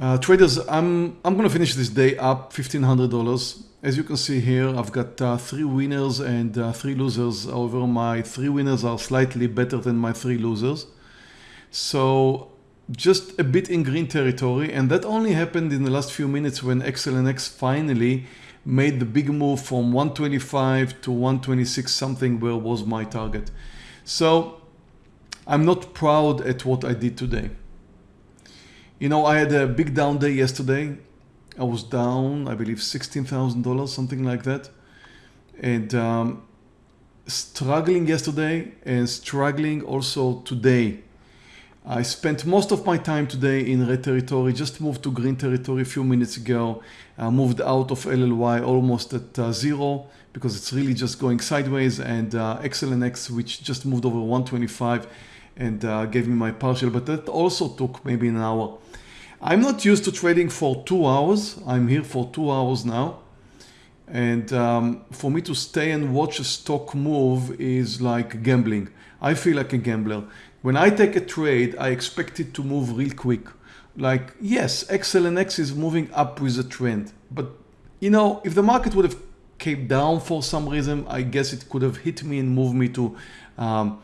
Uh, traders, I'm, I'm going to finish this day up $1,500. As you can see here, I've got uh, three winners and uh, three losers. However, my three winners are slightly better than my three losers. So just a bit in green territory. And that only happened in the last few minutes when XLNX finally made the big move from 125 to 126 something where was my target. So I'm not proud at what I did today. You know, I had a big down day yesterday. I was down, I believe, $16,000, something like that. And um, struggling yesterday and struggling also today. I spent most of my time today in red territory, just moved to green territory a few minutes ago. I moved out of LLY almost at uh, zero because it's really just going sideways and uh, XLNX which just moved over 125 and uh, gave me my partial, but that also took maybe an hour. I'm not used to trading for two hours. I'm here for two hours now. And um, for me to stay and watch a stock move is like gambling. I feel like a gambler. When I take a trade, I expect it to move real quick. Like, yes, XLNX is moving up with a trend. But, you know, if the market would have came down for some reason, I guess it could have hit me and moved me to um,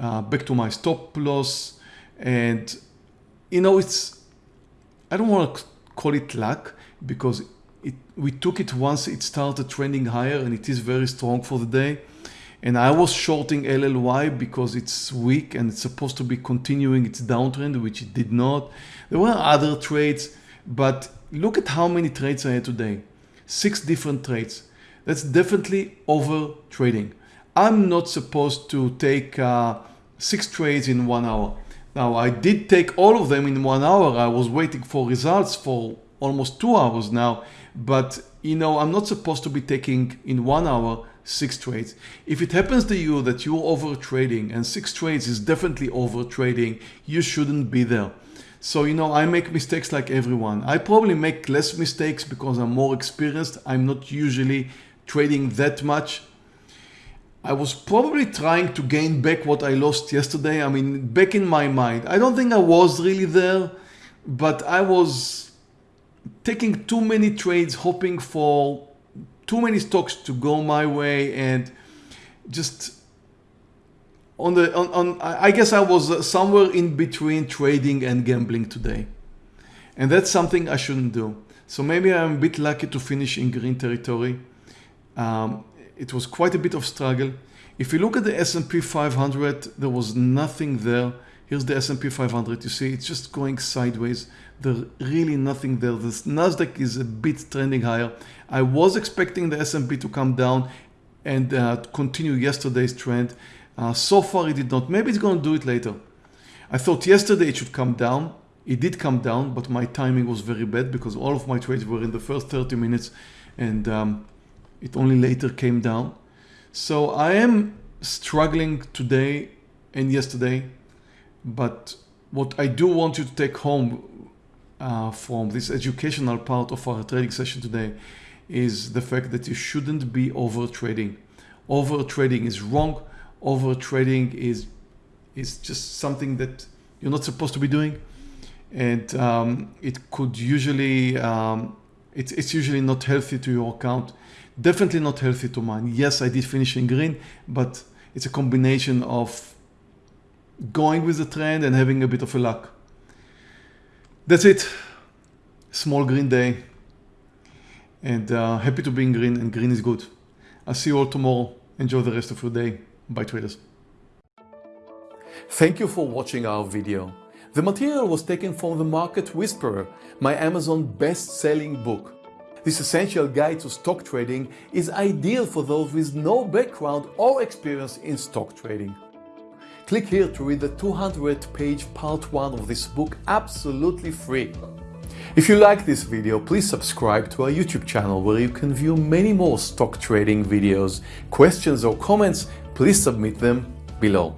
uh, back to my stop loss. And, you know, it's I don't want to call it luck because it, we took it once it started trending higher and it is very strong for the day. And I was shorting LLY because it's weak and it's supposed to be continuing its downtrend, which it did not. There were other trades, but look at how many trades I had today. Six different trades. That's definitely over trading. I'm not supposed to take uh, six trades in one hour. Now I did take all of them in one hour. I was waiting for results for almost two hours now, but you know, I'm not supposed to be taking in one hour six trades. If it happens to you that you're over trading and six trades is definitely over trading, you shouldn't be there. So, you know, I make mistakes like everyone. I probably make less mistakes because I'm more experienced. I'm not usually trading that much I was probably trying to gain back what I lost yesterday. I mean, back in my mind. I don't think I was really there, but I was taking too many trades, hoping for too many stocks to go my way and just on the on, on I guess I was somewhere in between trading and gambling today. And that's something I shouldn't do. So maybe I'm a bit lucky to finish in green territory. Um, it was quite a bit of struggle. If you look at the S&P 500, there was nothing there. Here's the S&P 500. You see, it's just going sideways. There's really nothing there. The Nasdaq is a bit trending higher. I was expecting the S&P to come down and uh, continue yesterday's trend. Uh, so far, it did not. Maybe it's going to do it later. I thought yesterday it should come down. It did come down, but my timing was very bad because all of my trades were in the first 30 minutes and um, it only later came down. So I am struggling today and yesterday, but what I do want you to take home uh, from this educational part of our trading session today is the fact that you shouldn't be over trading. Over trading is wrong. Over trading is is just something that you're not supposed to be doing, and um, it could usually um, it's, it's usually not healthy to your account Definitely not healthy to mine. Yes, I did finish in green, but it's a combination of going with the trend and having a bit of a luck. That's it. Small green day. And uh, happy to be in green and green is good. I'll see you all tomorrow. Enjoy the rest of your day. Bye traders. Thank you for watching our video. The material was taken from The Market Whisperer, my Amazon best-selling book. This essential guide to stock trading is ideal for those with no background or experience in stock trading. Click here to read the 200 page part 1 of this book absolutely free. If you like this video, please subscribe to our YouTube channel where you can view many more stock trading videos. Questions or comments, please submit them below.